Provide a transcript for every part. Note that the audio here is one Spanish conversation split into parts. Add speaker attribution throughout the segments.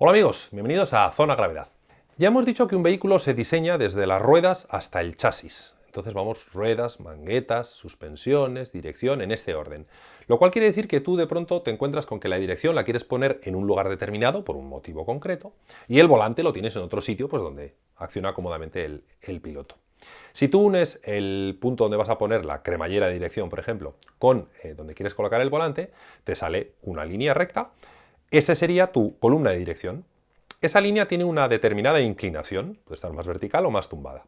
Speaker 1: Hola amigos, bienvenidos a Zona Gravedad. Ya hemos dicho que un vehículo se diseña desde las ruedas hasta el chasis. Entonces vamos ruedas, manguetas, suspensiones, dirección, en este orden. Lo cual quiere decir que tú de pronto te encuentras con que la dirección la quieres poner en un lugar determinado por un motivo concreto y el volante lo tienes en otro sitio pues donde acciona cómodamente el, piloto. Si tú unes el punto donde vas a poner la cremallera de dirección, por ejemplo, con eh, donde quieres colocar el volante, te sale una línea recta esa sería tu columna de dirección. Esa línea tiene una determinada inclinación, puede estar más vertical o más tumbada.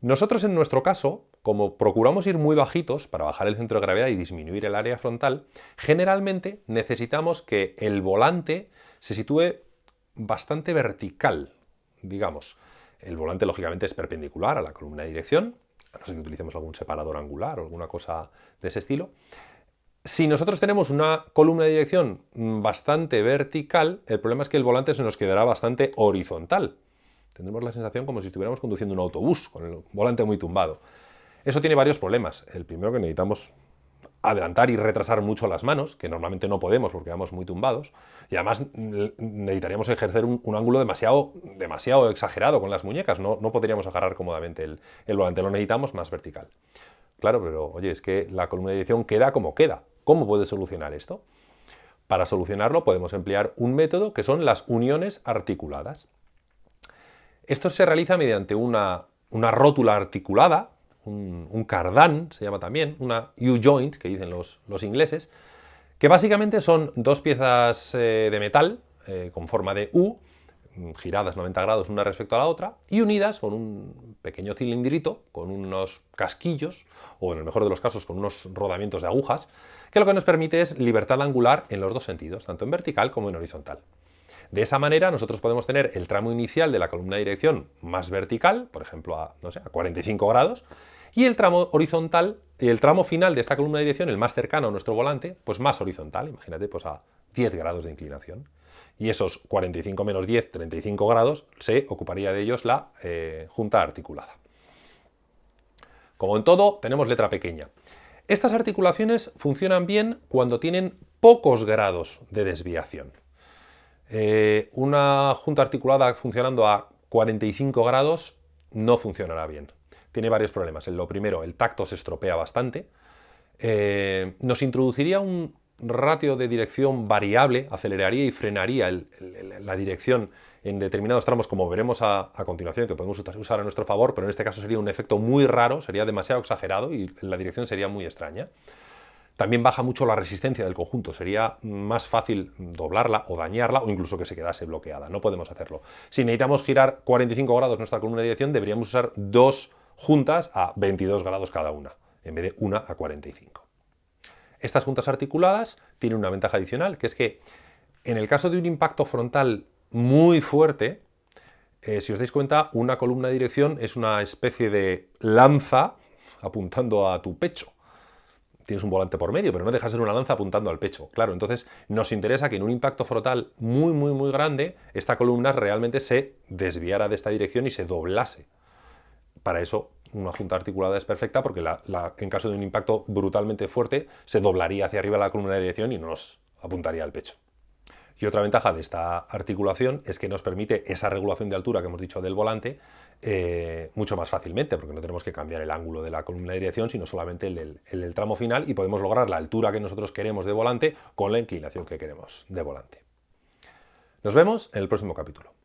Speaker 1: Nosotros en nuestro caso, como procuramos ir muy bajitos para bajar el centro de gravedad y disminuir el área frontal, generalmente necesitamos que el volante se sitúe bastante vertical, digamos. El volante lógicamente es perpendicular a la columna de dirección, a no ser que utilicemos algún separador angular o alguna cosa de ese estilo, si nosotros tenemos una columna de dirección bastante vertical, el problema es que el volante se nos quedará bastante horizontal. Tendremos la sensación como si estuviéramos conduciendo un autobús, con el volante muy tumbado. Eso tiene varios problemas. El primero que necesitamos adelantar y retrasar mucho las manos, que normalmente no podemos porque vamos muy tumbados, y además necesitaríamos ejercer un, ángulo demasiado, demasiado exagerado con las muñecas, no, no podríamos agarrar cómodamente el, el volante, lo necesitamos más vertical. Claro, pero oye, es que la columna de dirección queda como queda. ¿Cómo puede solucionar esto? Para solucionarlo podemos emplear un método que son las uniones articuladas. Esto se realiza mediante una, rótula articulada, un, cardán se llama también, una U-joint que dicen los, ingleses, que básicamente son dos piezas eh, de metal eh, con forma de U, giradas 90 grados una respecto a la otra, y unidas con un pequeño cilindrito, con unos casquillos, o en el mejor de los casos con unos rodamientos de agujas, que lo que nos permite es libertad angular en los dos sentidos, tanto en vertical como en horizontal. De esa manera nosotros podemos tener el tramo inicial de la columna de dirección más vertical, por ejemplo a, no sé, a 45 grados, y el tramo horizontal, el tramo final de esta columna de dirección, el más cercano a nuestro volante, pues más horizontal, imagínate, pues a 10 grados de inclinación. Y esos 45 menos 10, 35 grados, se ocuparía de ellos la eh, junta articulada. Como en todo, tenemos letra pequeña. Estas articulaciones funcionan bien cuando tienen pocos grados de desviación. Eh, una junta articulada funcionando a 45 grados no funcionará bien. Tiene varios problemas. Lo primero, el tacto se estropea bastante. Eh, nos introduciría un ratio de dirección variable, aceleraría y frenaría la dirección en determinados tramos, como veremos a, continuación, que podemos usar a nuestro favor, pero en este caso sería un efecto muy raro, sería demasiado exagerado y la dirección sería muy extraña. También baja mucho la resistencia del conjunto, sería más fácil doblarla o dañarla o incluso que se quedase bloqueada, no podemos hacerlo. Si necesitamos girar 45 grados nuestra columna de dirección, deberíamos usar dos juntas a 22 grados cada una, en vez de una a 45. Estas juntas articuladas tienen una ventaja adicional, que es que en el caso de un impacto frontal muy fuerte, eh, si os dais cuenta, una columna de dirección es una especie de lanza apuntando a tu pecho. Tienes un volante por medio, pero no deja de ser una lanza apuntando al pecho. Claro, entonces nos interesa que en un impacto frontal muy, muy, muy grande, esta columna realmente se desviara de esta dirección y se doblase. Para eso una junta articulada es perfecta porque en caso de un impacto brutalmente fuerte se doblaría hacia arriba la columna de dirección y no nos apuntaría al pecho. Y otra ventaja de esta articulación es que nos permite esa regulación de altura que hemos dicho del volante eh, mucho más fácilmente, porque no tenemos que cambiar el ángulo de la columna de dirección, sino solamente el del tramo final y podemos lograr la altura que nosotros queremos de volante con la inclinación que queremos de volante. Nos vemos en el próximo capítulo.